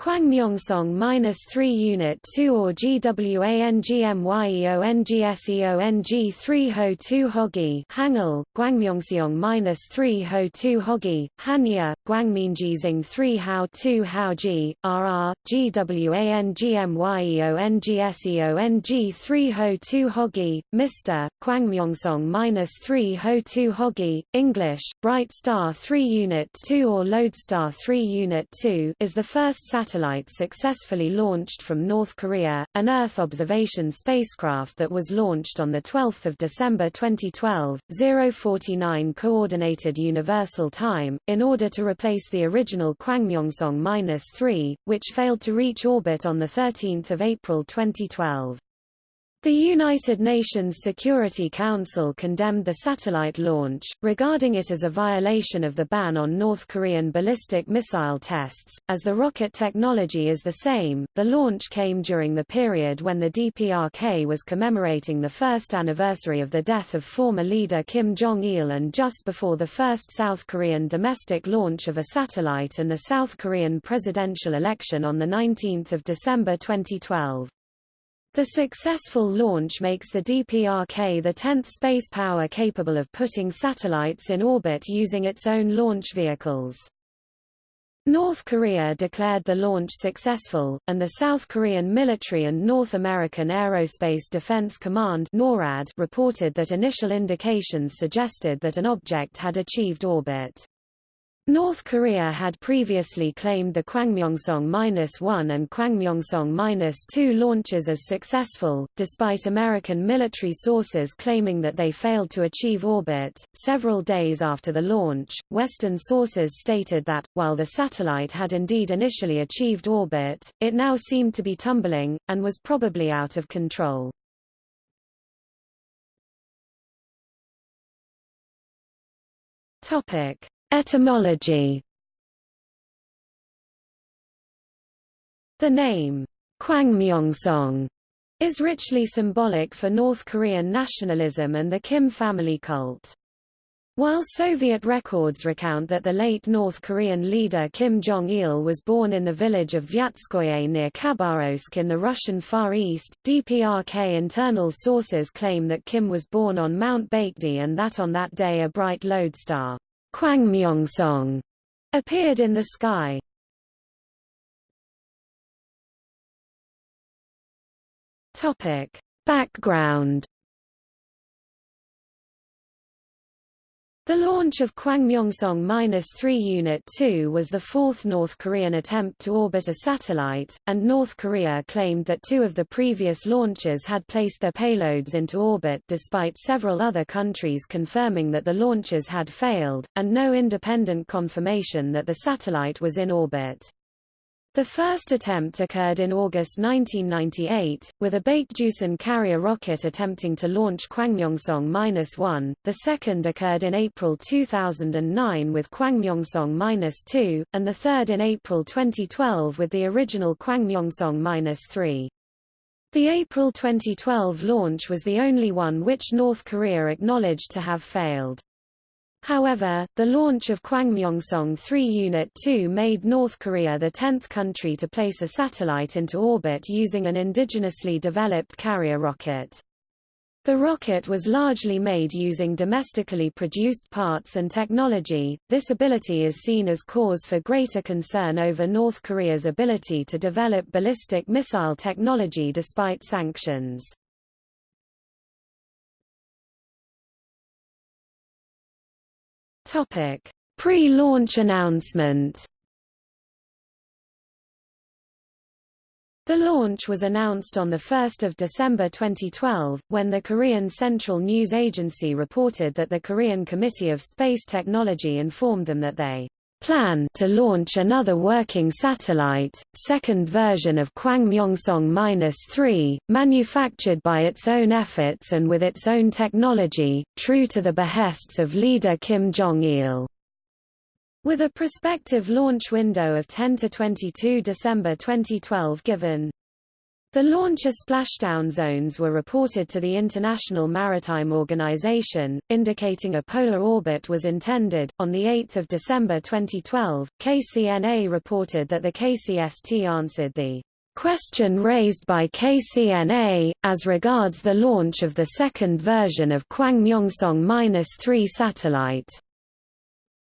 Kwangmyongsong-3 Unit 2 or GWANGMYEONGSEONG 3 Ho 2 Hogi Hangul, Gwangmyongseong-3 Ho 2 Hogi, Hanja, Gwangminjizing 3 Hao 2 Haoji, RR, GWANGMYEONGSEONG 3 Ho 2 Hogi, Mr. Kwangmyongsong-3 Ho 2 Hogi, English, Bright Star 3 Unit 2 or Lodestar 3 Unit 2 is the first satellite satellite successfully launched from North Korea, an Earth observation spacecraft that was launched on 12 December 2012, 049 Coordinated Universal Time, in order to replace the original Kwangmyongsong-3, which failed to reach orbit on 13 April 2012. The United Nations Security Council condemned the satellite launch, regarding it as a violation of the ban on North Korean ballistic missile tests. As the rocket technology is the same, the launch came during the period when the DPRK was commemorating the first anniversary of the death of former leader Kim Jong-il and just before the first South Korean domestic launch of a satellite and the South Korean presidential election on 19 December 2012. The successful launch makes the DPRK the 10th space power capable of putting satellites in orbit using its own launch vehicles. North Korea declared the launch successful, and the South Korean military and North American Aerospace Defense Command NORAD reported that initial indications suggested that an object had achieved orbit. North Korea had previously claimed the Kwangmyongsong-1 and Kwangmyongsong-2 launches as successful, despite American military sources claiming that they failed to achieve orbit. Several days after the launch, Western sources stated that, while the satellite had indeed initially achieved orbit, it now seemed to be tumbling, and was probably out of control. Topic. Etymology The name, Kwangmyongsong, is richly symbolic for North Korean nationalism and the Kim family cult. While Soviet records recount that the late North Korean leader Kim Jong-il was born in the village of Vyatskoye near Khabarovsk in the Russian Far East, DPRK internal sources claim that Kim was born on Mount Baekdu and that on that day a bright lodestar Kwangmyongsong appeared in the sky. Topic: Background The launch of Kwangmyongsong-3 Unit 2 was the fourth North Korean attempt to orbit a satellite, and North Korea claimed that two of the previous launches had placed their payloads into orbit despite several other countries confirming that the launches had failed, and no independent confirmation that the satellite was in orbit. The first attempt occurred in August 1998, with a Baekdusan carrier rocket attempting to launch Kwangmyongsong-1, the second occurred in April 2009 with Kwangmyongsong-2, and the third in April 2012 with the original Kwangmyongsong-3. The April 2012 launch was the only one which North Korea acknowledged to have failed. However, the launch of Kwangmyongsong 3 Unit 2 made North Korea the 10th country to place a satellite into orbit using an indigenously developed carrier rocket. The rocket was largely made using domestically produced parts and technology. This ability is seen as cause for greater concern over North Korea's ability to develop ballistic missile technology despite sanctions. Topic: Pre-launch announcement. The launch was announced on 1 December 2012, when the Korean Central News Agency reported that the Korean Committee of Space Technology informed them that they plan to launch another working satellite, second version of Kwangmyongsong-3, manufactured by its own efforts and with its own technology, true to the behests of leader Kim Jong-il. With a prospective launch window of 10 to 22 December 2012 given. The launcher splashdown zones were reported to the International Maritime Organization, indicating a polar orbit was intended. On 8 December 2012, KCNA reported that the KCST answered the question raised by KCNA, as regards the launch of the second version of Kwangmyongsong-3 satellite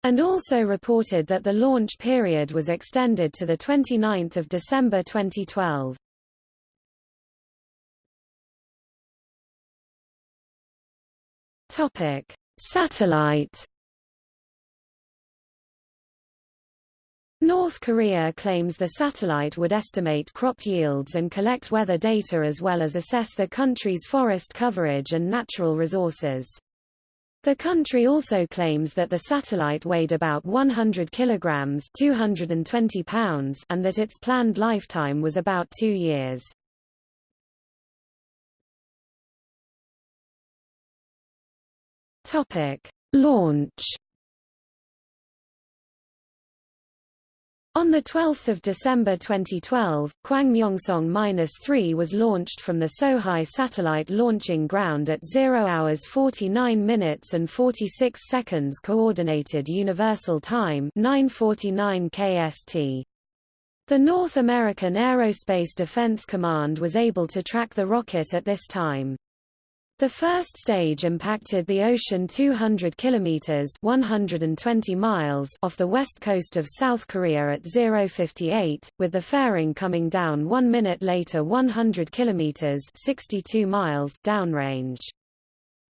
and also reported that the launch period was extended to 29 December 2012. Topic: Satellite. North Korea claims the satellite would estimate crop yields and collect weather data as well as assess the country's forest coverage and natural resources. The country also claims that the satellite weighed about 100 kilograms 220 pounds and that its planned lifetime was about two years. Topic: Launch. On 12 December 2012, Kwangmyongsong-3 was launched from the Sohae Satellite Launching Ground at 0 hours 49 minutes and 46 seconds Coordinated Universal Time 949 KST. The North American Aerospace Defense Command was able to track the rocket at this time. The first stage impacted the ocean 200 kilometers (120 miles) off the west coast of South Korea at 058, with the fairing coming down 1 minute later 100 kilometers (62 miles) downrange.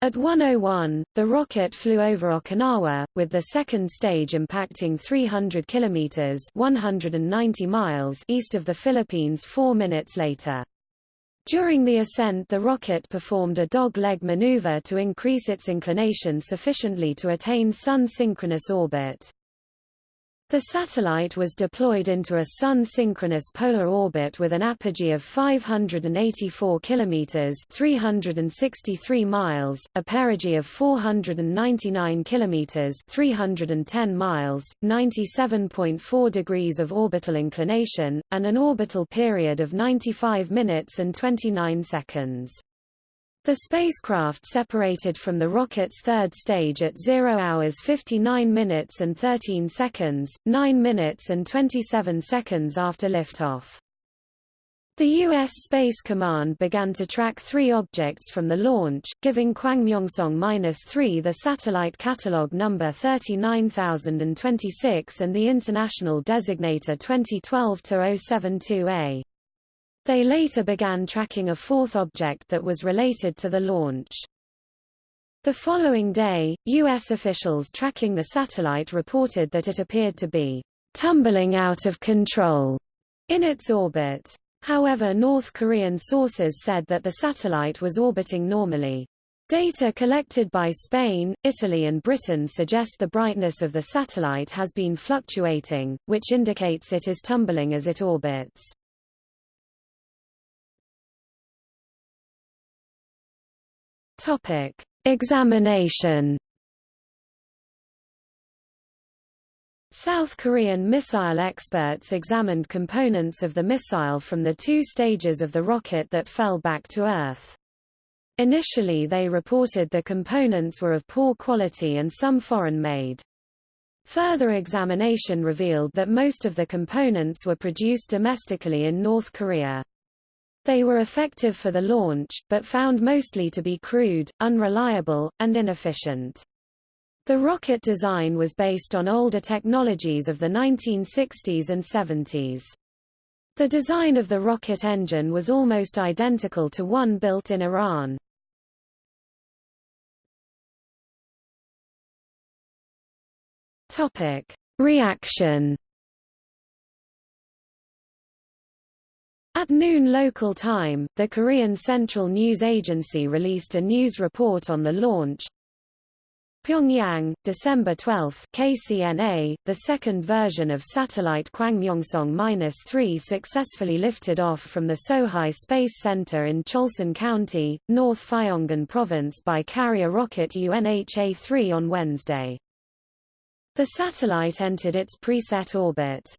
At 101, the rocket flew over Okinawa, with the second stage impacting 300 kilometers (190 miles) east of the Philippines 4 minutes later. During the ascent the rocket performed a dog-leg maneuver to increase its inclination sufficiently to attain Sun-synchronous orbit. The satellite was deployed into a Sun-synchronous polar orbit with an apogee of 584 kilometers (363 miles), a perigee of 499 kilometers (310 miles), 97.4 degrees of orbital inclination, and an orbital period of 95 minutes and 29 seconds. The spacecraft separated from the rocket's third stage at 0 hours 59 minutes and 13 seconds, 9 minutes and 27 seconds after liftoff. The U.S. Space Command began to track three objects from the launch, giving Kwangmyongsong-3 the satellite catalog number 39026 and the international designator 2012-072A. They later began tracking a fourth object that was related to the launch. The following day, U.S. officials tracking the satellite reported that it appeared to be tumbling out of control in its orbit. However North Korean sources said that the satellite was orbiting normally. Data collected by Spain, Italy and Britain suggest the brightness of the satellite has been fluctuating, which indicates it is tumbling as it orbits. Topic: Examination. South Korean missile experts examined components of the missile from the two stages of the rocket that fell back to Earth. Initially they reported the components were of poor quality and some foreign-made. Further examination revealed that most of the components were produced domestically in North Korea. They were effective for the launch, but found mostly to be crude, unreliable, and inefficient. The rocket design was based on older technologies of the 1960s and 70s. The design of the rocket engine was almost identical to one built in Iran. Topic: Reaction At noon local time, the Korean Central News Agency released a news report on the launch. Pyongyang, December 12, KCNA, the second version of satellite Kwangmyongsong-3 successfully lifted off from the Sohae Space Center in Cholsan County, North Phyongan Province by carrier rocket UNHA-3 on Wednesday. The satellite entered its preset orbit.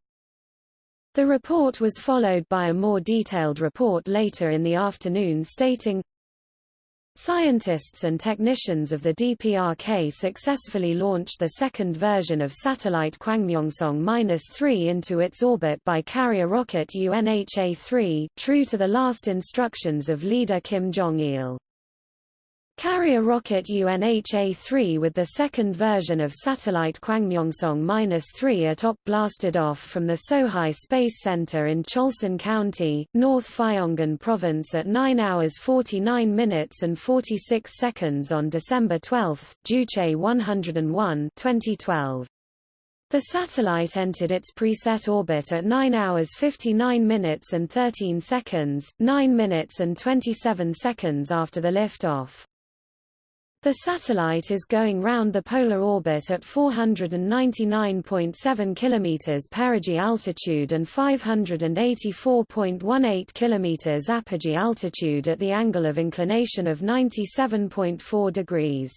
The report was followed by a more detailed report later in the afternoon stating, Scientists and technicians of the DPRK successfully launched the second version of satellite Kwangmyongsong-3 into its orbit by carrier rocket UNHA-3, true to the last instructions of leader Kim Jong-il. Carrier rocket UNHA-3 with the second version of satellite Kwangmyongsong-3 atop blasted off from the Sohae Space Center in Cholsan County, North Fyongan Province at 9 hours 49 minutes and 46 seconds on December 12, Juche 101 2012. The satellite entered its preset orbit at 9 hours 59 minutes and 13 seconds, 9 minutes and 27 seconds after the liftoff. The satellite is going round the polar orbit at 499.7 km perigee altitude and 584.18 km apogee altitude at the angle of inclination of 97.4 degrees.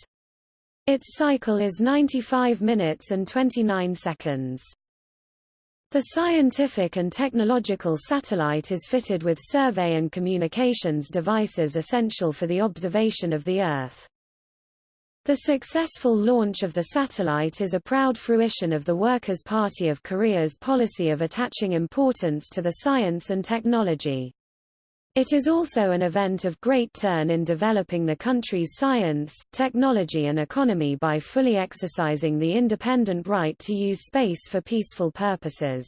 Its cycle is 95 minutes and 29 seconds. The scientific and technological satellite is fitted with survey and communications devices essential for the observation of the Earth. The successful launch of the satellite is a proud fruition of the Workers' Party of Korea's policy of attaching importance to the science and technology. It is also an event of great turn in developing the country's science, technology and economy by fully exercising the independent right to use space for peaceful purposes.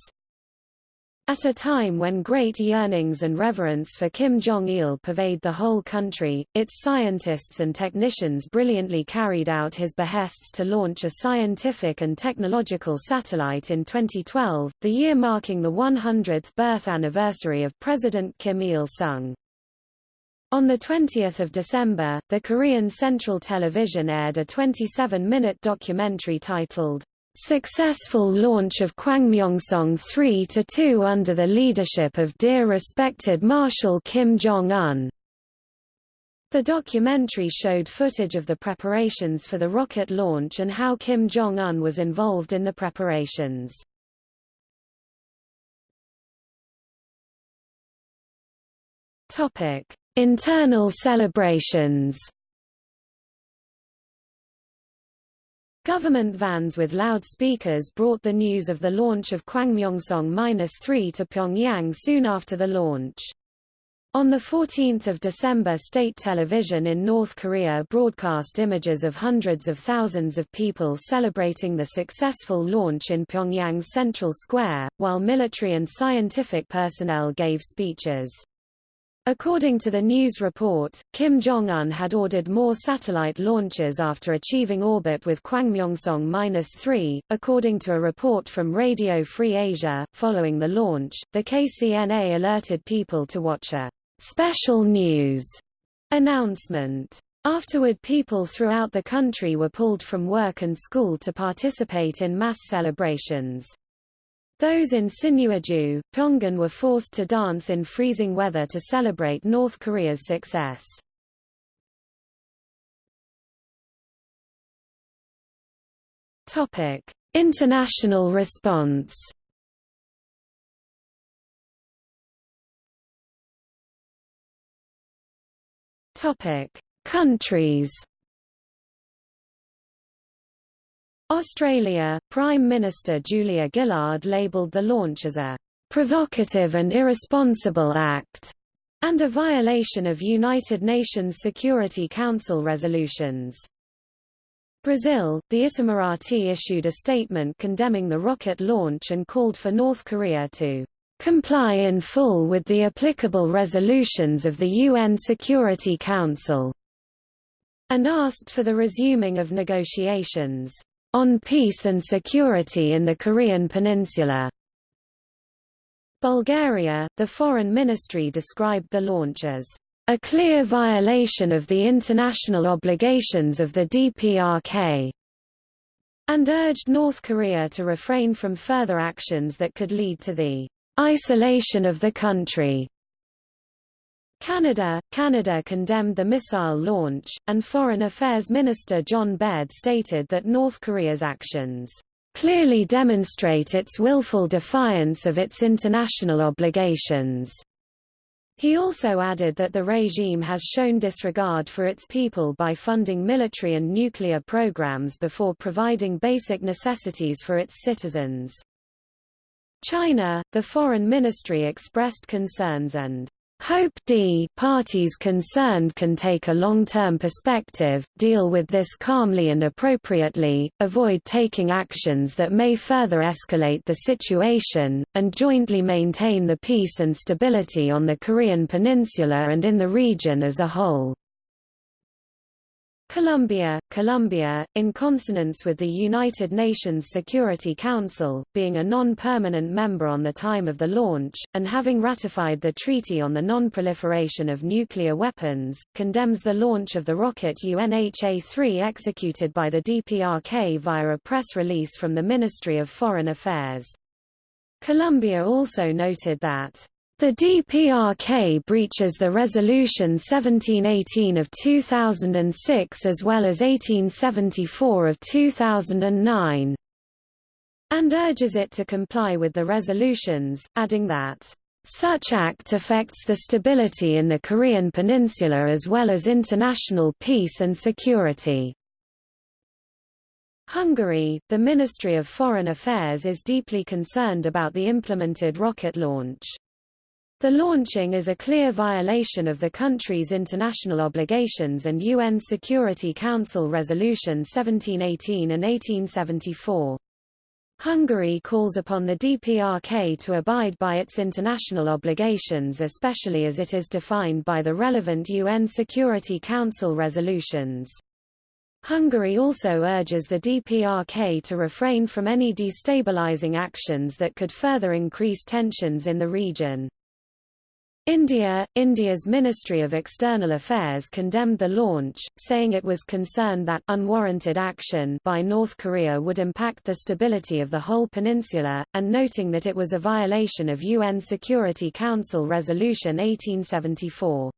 At a time when great yearnings and reverence for Kim Jong-il pervade the whole country, its scientists and technicians brilliantly carried out his behests to launch a scientific and technological satellite in 2012, the year marking the 100th birth anniversary of President Kim Il-sung. On 20 December, the Korean Central Television aired a 27-minute documentary titled, Successful launch of Kwangmyongsong 3-2 under the leadership of dear respected Marshal Kim Jong-un. The documentary showed footage of the preparations for the rocket launch and how Kim Jong-un was involved in the preparations. Internal celebrations Government vans with loudspeakers brought the news of the launch of Kwangmyongsong-3 to Pyongyang soon after the launch. On 14 December state television in North Korea broadcast images of hundreds of thousands of people celebrating the successful launch in Pyongyang's Central Square, while military and scientific personnel gave speeches. According to the news report, Kim Jong-un had ordered more satellite launches after achieving orbit with Kwangmyongsong-3. According to a report from Radio Free Asia, following the launch, the KCNA alerted people to watch a special news announcement. Afterward people throughout the country were pulled from work and school to participate in mass celebrations. Those in Sinuiju, Pyongan were forced to dance in freezing weather to celebrate North Korea's success. Topic: International response. Topic: Countries. Australia, Prime Minister Julia Gillard labelled the launch as a provocative and irresponsible act and a violation of United Nations Security Council resolutions. Brazil, the Itamaraty issued a statement condemning the rocket launch and called for North Korea to comply in full with the applicable resolutions of the UN Security Council, and asked for the resuming of negotiations on peace and security in the Korean peninsula. Bulgaria, the foreign ministry described the launch as a clear violation of the international obligations of the DPRK, and urged North Korea to refrain from further actions that could lead to the isolation of the country. Canada, Canada condemned the missile launch, and Foreign Affairs Minister John Baird stated that North Korea's actions clearly demonstrate its willful defiance of its international obligations. He also added that the regime has shown disregard for its people by funding military and nuclear programs before providing basic necessities for its citizens. China, the Foreign Ministry expressed concerns and Hope D parties concerned can take a long-term perspective, deal with this calmly and appropriately, avoid taking actions that may further escalate the situation, and jointly maintain the peace and stability on the Korean peninsula and in the region as a whole. Colombia, Colombia, in consonance with the United Nations Security Council, being a non-permanent member on the time of the launch, and having ratified the Treaty on the Non-Proliferation of Nuclear Weapons, condemns the launch of the rocket UNHA-3 executed by the DPRK via a press release from the Ministry of Foreign Affairs. Colombia also noted that the DPRK breaches the Resolution 1718 of 2006 as well as 1874 of 2009 and urges it to comply with the resolutions, adding that such act affects the stability in the Korean peninsula as well as international peace and security. Hungary, the Ministry of Foreign Affairs is deeply concerned about the implemented rocket launch. The launching is a clear violation of the country's international obligations and UN Security Council Resolution 1718 and 1874. Hungary calls upon the DPRK to abide by its international obligations especially as it is defined by the relevant UN Security Council resolutions. Hungary also urges the DPRK to refrain from any destabilizing actions that could further increase tensions in the region. India, India's Ministry of External Affairs condemned the launch, saying it was concerned that unwarranted action by North Korea would impact the stability of the whole peninsula, and noting that it was a violation of UN Security Council Resolution 1874.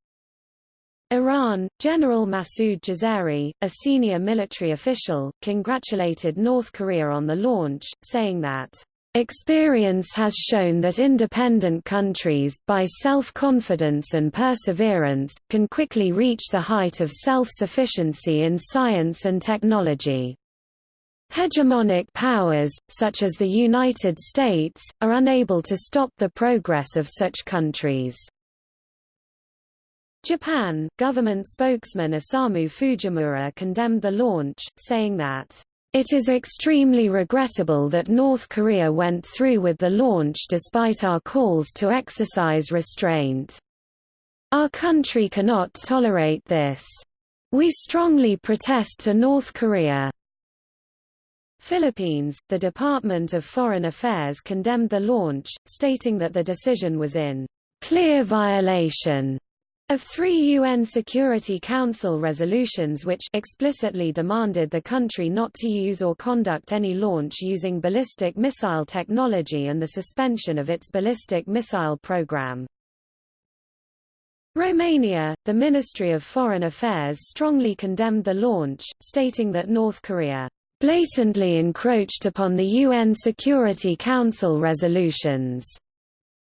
Iran, General Massoud Jazayeri, a senior military official, congratulated North Korea on the launch, saying that Experience has shown that independent countries, by self-confidence and perseverance, can quickly reach the height of self-sufficiency in science and technology. Hegemonic powers, such as the United States, are unable to stop the progress of such countries. Japan, government spokesman Osamu Fujimura condemned the launch, saying that it is extremely regrettable that North Korea went through with the launch despite our calls to exercise restraint. Our country cannot tolerate this. We strongly protest to North Korea. Philippines, the Department of Foreign Affairs condemned the launch, stating that the decision was in clear violation of three UN Security Council resolutions which explicitly demanded the country not to use or conduct any launch using ballistic missile technology and the suspension of its ballistic missile program. Romania, the Ministry of Foreign Affairs strongly condemned the launch, stating that North Korea blatantly encroached upon the UN Security Council resolutions,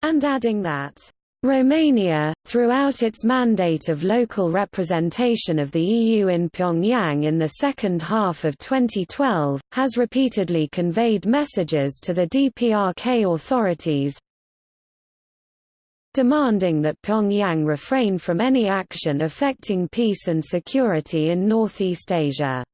and adding that Romania, throughout its mandate of local representation of the EU in Pyongyang in the second half of 2012, has repeatedly conveyed messages to the DPRK authorities demanding that Pyongyang refrain from any action affecting peace and security in Northeast Asia.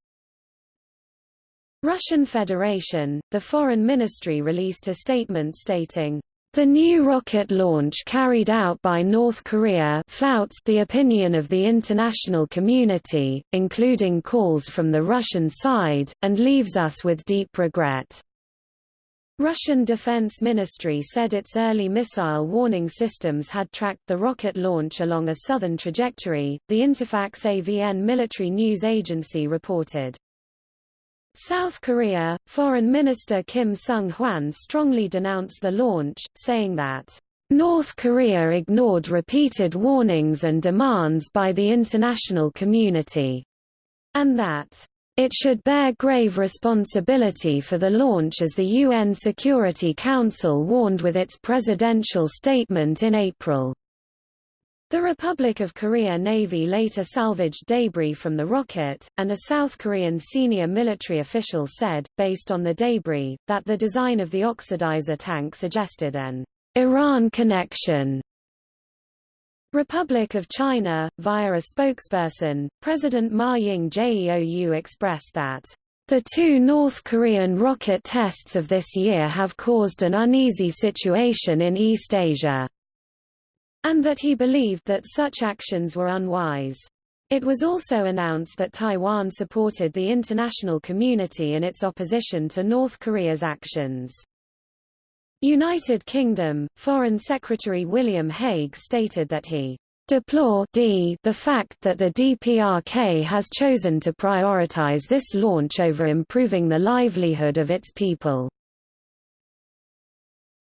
Russian Federation, the Foreign Ministry released a statement stating, the new rocket launch carried out by North Korea flouts the opinion of the international community, including calls from the Russian side, and leaves us with deep regret. Russian Defense Ministry said its early missile warning systems had tracked the rocket launch along a southern trajectory, the Interfax AVN military news agency reported. South Korea, Foreign Minister Kim Sung-hwan strongly denounced the launch, saying that, "...North Korea ignored repeated warnings and demands by the international community," and that, It should bear grave responsibility for the launch as the UN Security Council warned with its presidential statement in April. The Republic of Korea Navy later salvaged debris from the rocket, and a South Korean senior military official said, based on the debris, that the design of the oxidizer tank suggested an Iran connection. Republic of China, via a spokesperson, President Ma Ying-jeou expressed that the two North Korean rocket tests of this year have caused an uneasy situation in East Asia, and that he believed that such actions were unwise. It was also announced that Taiwan supported the international community in its opposition to North Korea's actions. United Kingdom, Foreign Secretary William Hague stated that he deplore d the fact that the DPRK has chosen to prioritize this launch over improving the livelihood of its people.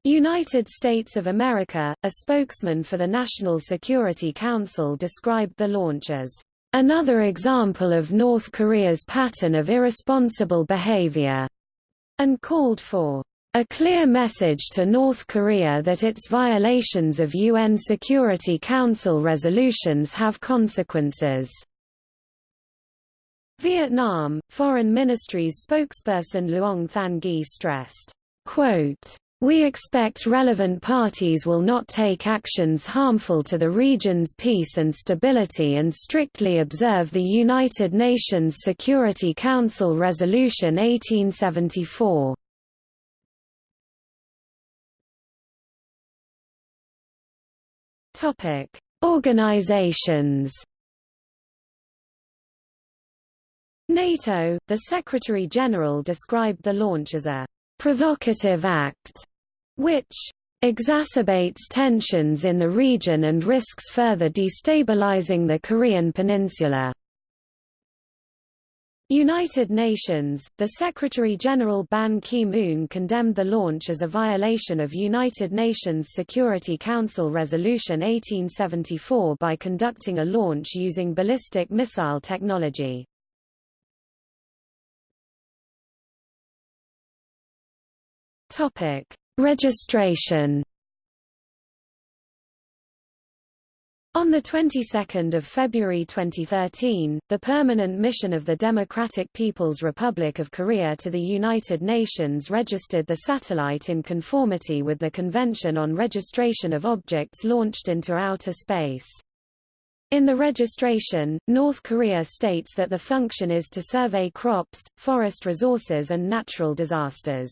United States of America, a spokesman for the National Security Council described the launch as another example of North Korea's pattern of irresponsible behavior, and called for a clear message to North Korea that its violations of UN Security Council resolutions have consequences. Vietnam, Foreign Ministry's spokesperson Luong Thanh Nghi stressed, quote, we expect relevant parties will not take actions harmful to the region's peace and stability and strictly observe the United Nations Security Council Resolution 1874. Topic: Organizations. NATO, the Secretary-General described the launch as a provocative act, which exacerbates tensions in the region and risks further destabilizing the Korean peninsula. United Nations, the Secretary-General Ban Ki-moon condemned the launch as a violation of United Nations Security Council Resolution 1874 by conducting a launch using ballistic missile technology. Registration On the 22nd of February 2013, the Permanent Mission of the Democratic People's Republic of Korea to the United Nations registered the satellite in conformity with the Convention on Registration of Objects Launched into Outer Space. In the registration, North Korea states that the function is to survey crops, forest resources and natural disasters.